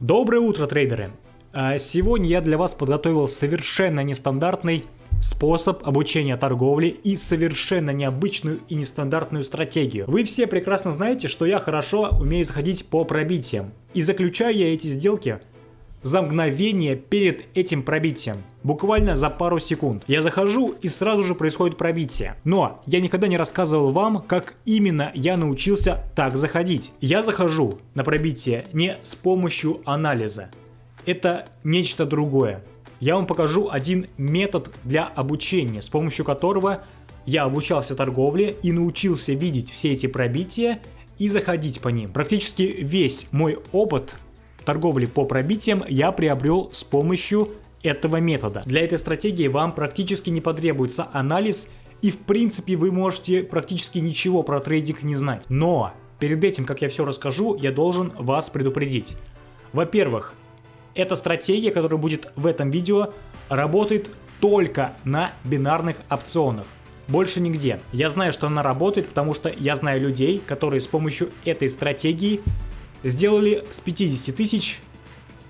Доброе утро, трейдеры! А, Сегодня я для вас подготовил совершенно нестандартный способ обучения торговли и совершенно необычную и нестандартную стратегию. Вы все прекрасно знаете, что я хорошо умею заходить по пробитиям. И заключаю я эти сделки за мгновение перед этим пробитием. Буквально за пару секунд. Я захожу и сразу же происходит пробитие. Но я никогда не рассказывал вам, как именно я научился так заходить. Я захожу на пробитие не с помощью анализа. Это нечто другое. Я вам покажу один метод для обучения, с помощью которого я обучался торговле и научился видеть все эти пробития и заходить по ним. Практически весь мой опыт торговли по пробитиям я приобрел с помощью этого метода. Для этой стратегии вам практически не потребуется анализ и в принципе вы можете практически ничего про трейдинг не знать. Но перед этим, как я все расскажу, я должен вас предупредить. Во-первых, эта стратегия, которая будет в этом видео, работает только на бинарных опционах. Больше нигде. Я знаю, что она работает, потому что я знаю людей, которые с помощью этой стратегии сделали с 50 тысяч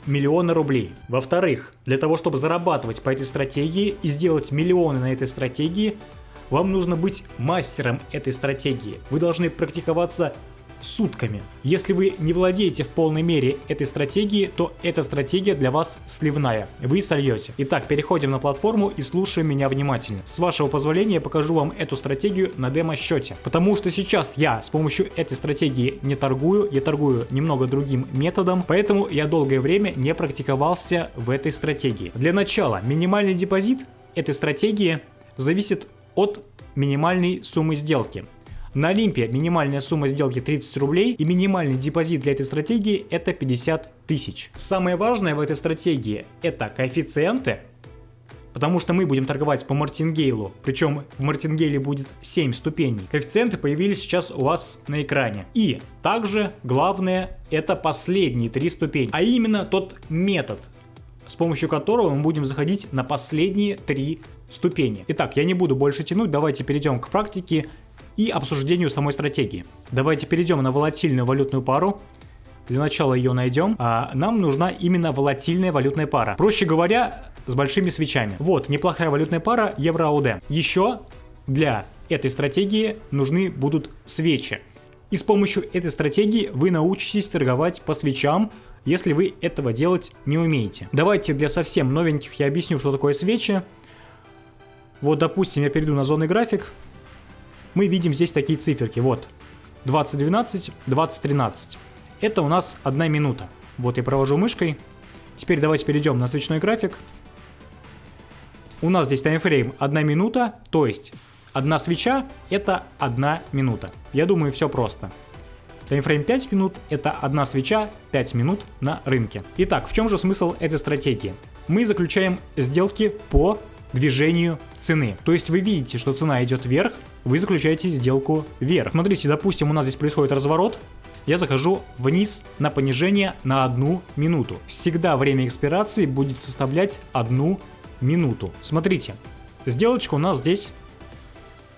миллиона рублей. Во-вторых, для того, чтобы зарабатывать по этой стратегии и сделать миллионы на этой стратегии, вам нужно быть мастером этой стратегии. Вы должны практиковаться сутками. Если вы не владеете в полной мере этой стратегией, то эта стратегия для вас сливная. Вы сольете. Итак, переходим на платформу и слушаем меня внимательно. С вашего позволения я покажу вам эту стратегию на демо-счете. Потому что сейчас я с помощью этой стратегии не торгую, я торгую немного другим методом, поэтому я долгое время не практиковался в этой стратегии. Для начала минимальный депозит этой стратегии зависит от минимальной суммы сделки. На Олимпе минимальная сумма сделки 30 рублей и минимальный депозит для этой стратегии это 50 тысяч. Самое важное в этой стратегии это коэффициенты, потому что мы будем торговать по мартингейлу, причем в мартингейле будет 7 ступеней. Коэффициенты появились сейчас у вас на экране. И также главное это последние три ступени, а именно тот метод, с помощью которого мы будем заходить на последние три ступени. Итак, я не буду больше тянуть, давайте перейдем к практике и обсуждению самой стратегии. Давайте перейдем на волатильную валютную пару. Для начала ее найдем. А нам нужна именно волатильная валютная пара. Проще говоря, с большими свечами. Вот, неплохая валютная пара евро-АУД. Еще для этой стратегии нужны будут свечи. И с помощью этой стратегии вы научитесь торговать по свечам, если вы этого делать не умеете. Давайте для совсем новеньких я объясню, что такое свечи. Вот, допустим, я перейду на зоны график мы видим здесь такие циферки. Вот 2012, 2013. Это у нас одна минута. Вот я провожу мышкой. Теперь давайте перейдем на свечной график. У нас здесь таймфрейм 1 минута, то есть одна свеча это 1 минута. Я думаю, все просто. Таймфрейм 5 минут это одна свеча 5 минут на рынке. Итак, в чем же смысл этой стратегии? Мы заключаем сделки по движению цены. То есть вы видите, что цена идет вверх, вы заключаете сделку вверх. Смотрите, допустим, у нас здесь происходит разворот, я захожу вниз на понижение на одну минуту. Всегда время экспирации будет составлять одну минуту. Смотрите, сделочка у нас здесь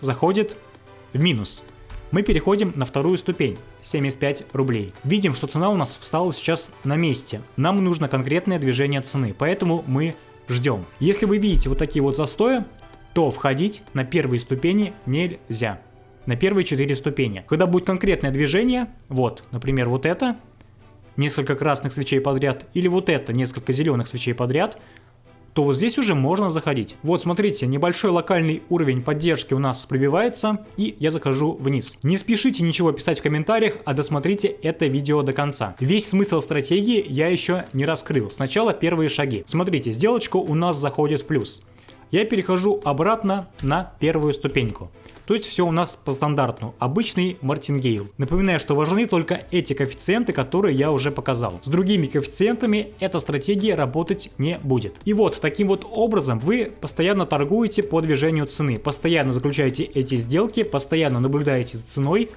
заходит в минус. Мы переходим на вторую ступень, 75 рублей. Видим, что цена у нас встала сейчас на месте. Нам нужно конкретное движение цены, поэтому мы ждем. Если вы видите вот такие вот застои, то входить на первые ступени нельзя. На первые четыре ступени. Когда будет конкретное движение, вот, например, вот это, несколько красных свечей подряд, или вот это, несколько зеленых свечей подряд, то вот здесь уже можно заходить. Вот смотрите, небольшой локальный уровень поддержки у нас пробивается, и я захожу вниз. Не спешите ничего писать в комментариях, а досмотрите это видео до конца. Весь смысл стратегии я еще не раскрыл. Сначала первые шаги. Смотрите, сделочка у нас заходит в плюс я перехожу обратно на первую ступеньку. То есть все у нас по стандарту, обычный мартингейл. Напоминаю, что важны только эти коэффициенты, которые я уже показал. С другими коэффициентами эта стратегия работать не будет. И вот, таким вот образом вы постоянно торгуете по движению цены, постоянно заключаете эти сделки, постоянно наблюдаете за ценой,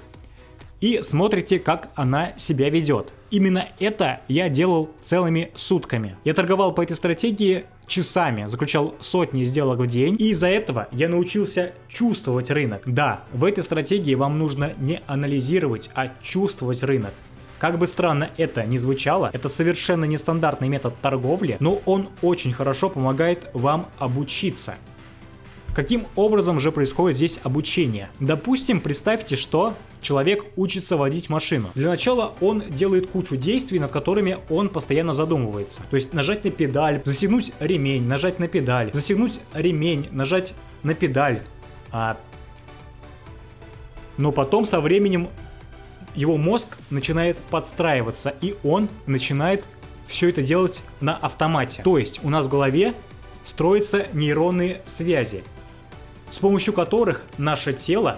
и смотрите, как она себя ведет. Именно это я делал целыми сутками. Я торговал по этой стратегии часами, заключал сотни сделок в день, и из-за этого я научился чувствовать рынок. Да, в этой стратегии вам нужно не анализировать, а чувствовать рынок. Как бы странно это ни звучало, это совершенно нестандартный метод торговли, но он очень хорошо помогает вам обучиться. Каким образом же происходит здесь обучение? Допустим, представьте, что человек учится водить машину. Для начала он делает кучу действий, над которыми он постоянно задумывается. То есть нажать на педаль, застегнуть ремень, нажать на педаль, застегнуть ремень, нажать на педаль. А... Но потом со временем его мозг начинает подстраиваться, и он начинает все это делать на автомате. То есть у нас в голове строятся нейронные связи с помощью которых наше тело,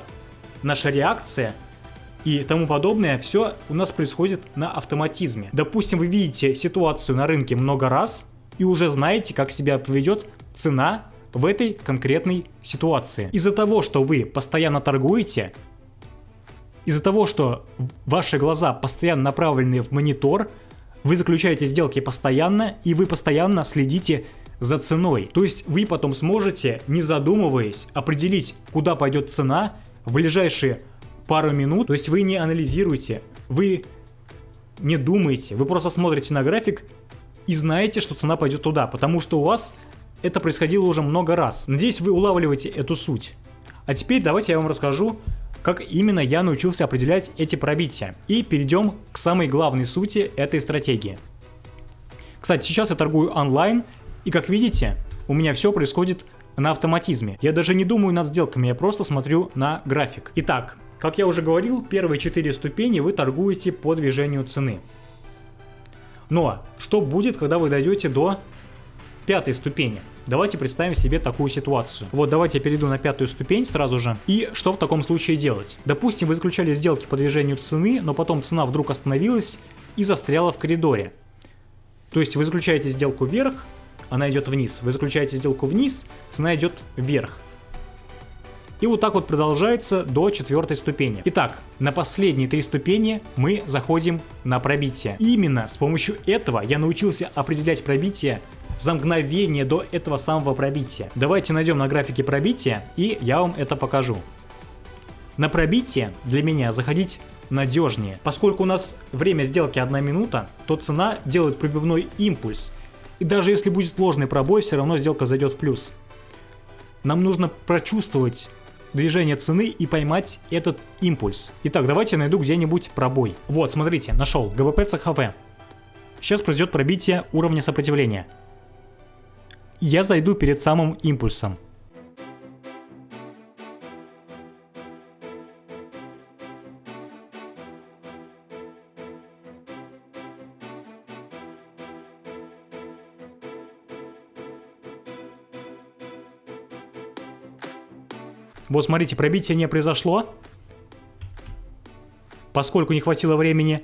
наша реакция и тому подобное, все у нас происходит на автоматизме. Допустим, вы видите ситуацию на рынке много раз и уже знаете, как себя поведет цена в этой конкретной ситуации. Из-за того, что вы постоянно торгуете, из-за того, что ваши глаза постоянно направлены в монитор, вы заключаете сделки постоянно, и вы постоянно следите за ценой. То есть вы потом сможете, не задумываясь, определить, куда пойдет цена в ближайшие пару минут. То есть вы не анализируете, вы не думаете, вы просто смотрите на график и знаете, что цена пойдет туда, потому что у вас это происходило уже много раз. Надеюсь, вы улавливаете эту суть. А теперь давайте я вам расскажу, как именно я научился определять эти пробития. И перейдем к самой главной сути этой стратегии. Кстати, сейчас я торгую онлайн, и как видите, у меня все происходит на автоматизме. Я даже не думаю над сделками, я просто смотрю на график. Итак, как я уже говорил, первые 4 ступени вы торгуете по движению цены. Но что будет, когда вы дойдете до пятой ступени? Давайте представим себе такую ситуацию. Вот давайте я перейду на пятую ступень сразу же. И что в таком случае делать? Допустим, вы заключали сделки по движению цены, но потом цена вдруг остановилась и застряла в коридоре. То есть вы заключаете сделку вверх, она идет вниз. Вы заключаете сделку вниз, цена идет вверх. И вот так вот продолжается до четвертой ступени. Итак, на последние три ступени мы заходим на пробитие. Именно с помощью этого я научился определять пробитие за мгновение до этого самого пробития. Давайте найдем на графике пробития, и я вам это покажу. На пробитие для меня заходить надежнее. Поскольку у нас время сделки 1 минута, то цена делает пробивной импульс – и даже если будет ложный пробой, все равно сделка зайдет в плюс. Нам нужно прочувствовать движение цены и поймать этот импульс. Итак, давайте найду где-нибудь пробой. Вот, смотрите, нашел. ГБП ЦХВ. Сейчас произойдет пробитие уровня сопротивления. Я зайду перед самым импульсом. Вот смотрите, пробитие не произошло, поскольку не хватило времени.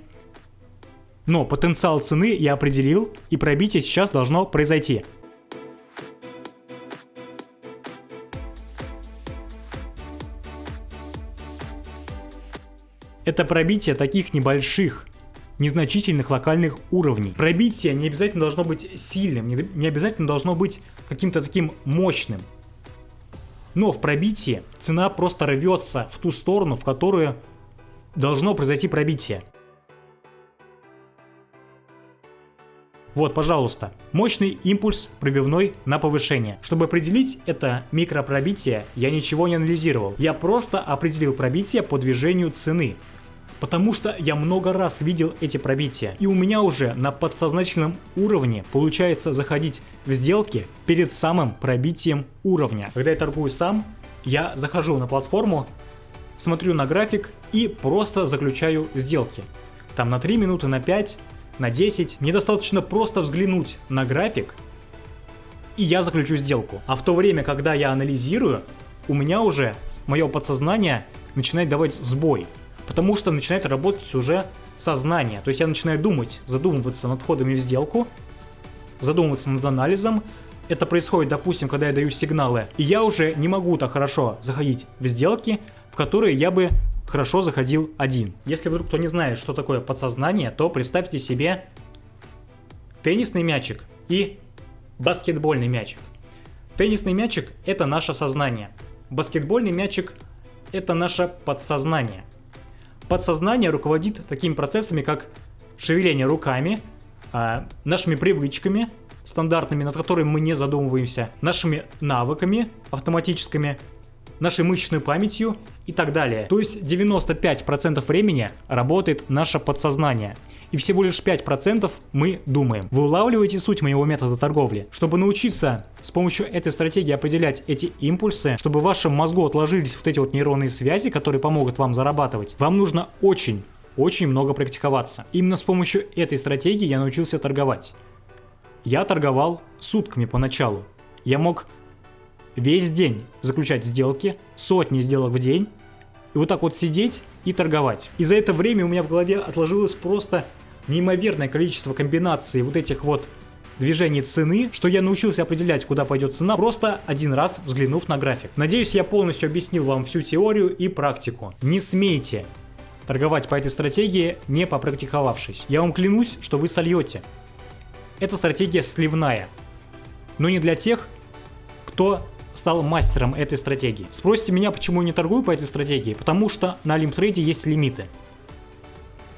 Но потенциал цены я определил, и пробитие сейчас должно произойти. Это пробитие таких небольших, незначительных локальных уровней. Пробитие не обязательно должно быть сильным, не обязательно должно быть каким-то таким мощным. Но в пробитии цена просто рвется в ту сторону, в которую должно произойти пробитие. Вот, пожалуйста, мощный импульс пробивной на повышение. Чтобы определить это микропробитие, я ничего не анализировал. Я просто определил пробитие по движению цены потому что я много раз видел эти пробития. И у меня уже на подсознательном уровне получается заходить в сделки перед самым пробитием уровня. Когда я торгую сам, я захожу на платформу, смотрю на график и просто заключаю сделки. Там на 3 минуты, на 5, на 10. Мне достаточно просто взглянуть на график, и я заключу сделку. А в то время, когда я анализирую, у меня уже мое подсознание начинает давать сбой потому что начинает работать уже сознание. То есть я начинаю думать, задумываться над входами в сделку, задумываться над анализом. Это происходит, допустим, когда я даю сигналы, и я уже не могу так хорошо заходить в сделки, в которые я бы хорошо заходил один. Если вдруг кто не знает, что такое подсознание, то представьте себе теннисный мячик и баскетбольный мячик. Теннисный мячик – это наше сознание. Баскетбольный мячик – это наше подсознание. Подсознание руководит такими процессами, как шевеление руками, а, нашими привычками стандартными, над которыми мы не задумываемся, нашими навыками автоматическими, нашей мышечной памятью и так далее. То есть 95% времени работает наше подсознание. И всего лишь 5% мы думаем. Вы улавливаете суть моего метода торговли? Чтобы научиться с помощью этой стратегии определять эти импульсы, чтобы в вашем мозгу отложились вот эти вот нейронные связи, которые помогут вам зарабатывать, вам нужно очень очень много практиковаться. Именно с помощью этой стратегии я научился торговать. Я торговал сутками поначалу. Я мог весь день заключать сделки, сотни сделок в день, и вот так вот сидеть и торговать. И за это время у меня в голове отложилось просто неимоверное количество комбинаций вот этих вот движений цены, что я научился определять, куда пойдет цена, просто один раз взглянув на график. Надеюсь, я полностью объяснил вам всю теорию и практику. Не смейте торговать по этой стратегии, не попрактиковавшись. Я вам клянусь, что вы сольете. Эта стратегия сливная. Но не для тех, кто стал мастером этой стратегии. Спросите меня, почему я не торгую по этой стратегии? Потому что на Олимптрейде есть лимиты.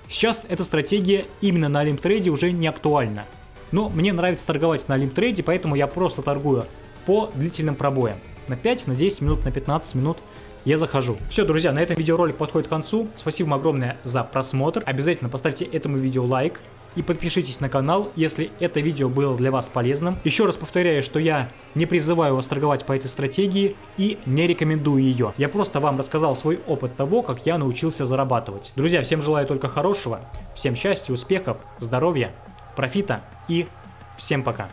Сейчас эта стратегия именно на Олимптрейде уже не актуальна. Но мне нравится торговать на Олимптрейде, поэтому я просто торгую по длительным пробоям. На 5, на 10 минут, на 15 минут я захожу. Все, друзья, на этом видеоролик подходит к концу. Спасибо вам огромное за просмотр. Обязательно поставьте этому видео лайк и подпишитесь на канал, если это видео было для вас полезным. Еще раз повторяю, что я не призываю вас торговать по этой стратегии и не рекомендую ее. Я просто вам рассказал свой опыт того, как я научился зарабатывать. Друзья, всем желаю только хорошего, всем счастья, успехов, здоровья, профита и всем пока.